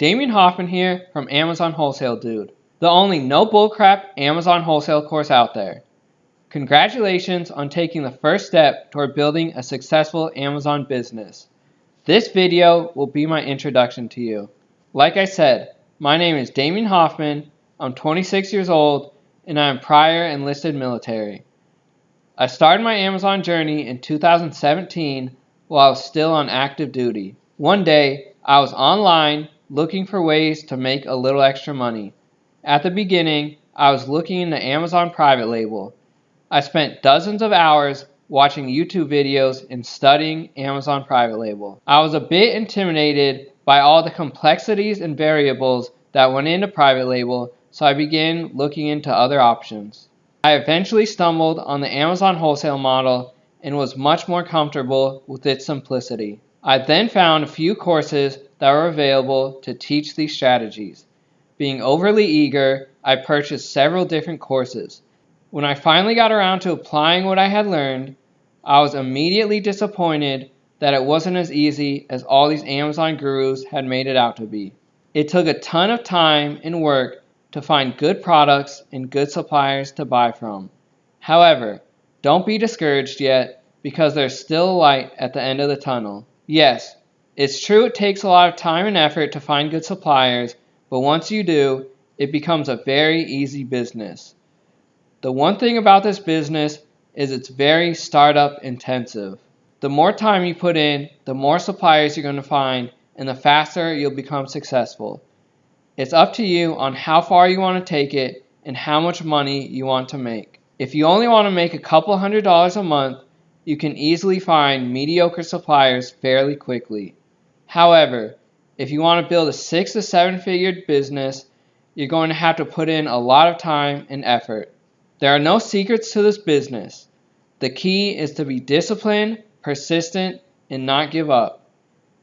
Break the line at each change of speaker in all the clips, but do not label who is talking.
Damien Hoffman here from Amazon Wholesale Dude, the only no bullcrap Amazon wholesale course out there. Congratulations on taking the first step toward building a successful Amazon business. This video will be my introduction to you. Like I said, my name is Damien Hoffman, I'm 26 years old, and I am prior enlisted military. I started my Amazon journey in 2017 while I was still on active duty. One day, I was online looking for ways to make a little extra money. At the beginning, I was looking into Amazon private label. I spent dozens of hours watching YouTube videos and studying Amazon private label. I was a bit intimidated by all the complexities and variables that went into private label, so I began looking into other options. I eventually stumbled on the Amazon wholesale model and was much more comfortable with its simplicity. I then found a few courses that were available to teach these strategies. Being overly eager, I purchased several different courses. When I finally got around to applying what I had learned, I was immediately disappointed that it wasn't as easy as all these Amazon gurus had made it out to be. It took a ton of time and work to find good products and good suppliers to buy from. However, don't be discouraged yet because there's still light at the end of the tunnel. Yes, it's true it takes a lot of time and effort to find good suppliers, but once you do, it becomes a very easy business. The one thing about this business is it's very startup intensive. The more time you put in, the more suppliers you're going to find, and the faster you'll become successful. It's up to you on how far you want to take it and how much money you want to make. If you only want to make a couple hundred dollars a month, you can easily find mediocre suppliers fairly quickly. However, if you want to build a six to seven figure business, you're going to have to put in a lot of time and effort. There are no secrets to this business. The key is to be disciplined, persistent, and not give up.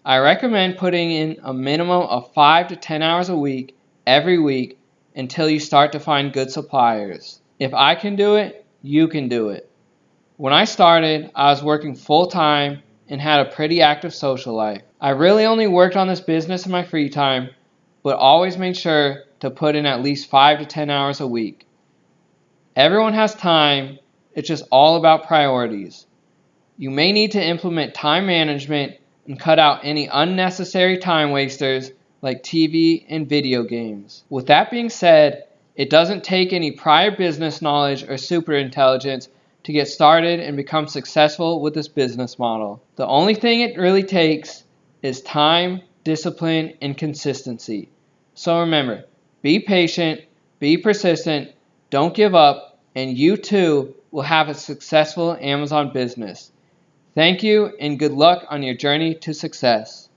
I recommend putting in a minimum of 5 to 10 hours a week every week until you start to find good suppliers. If I can do it, you can do it. When I started, I was working full time and had a pretty active social life. I really only worked on this business in my free time, but always made sure to put in at least 5 to 10 hours a week. Everyone has time, it's just all about priorities. You may need to implement time management and cut out any unnecessary time wasters like TV and video games. With that being said, it doesn't take any prior business knowledge or super intelligence to get started and become successful with this business model. The only thing it really takes is time, discipline, and consistency. So remember, be patient, be persistent, don't give up, and you too will have a successful Amazon business. Thank you and good luck on your journey to success.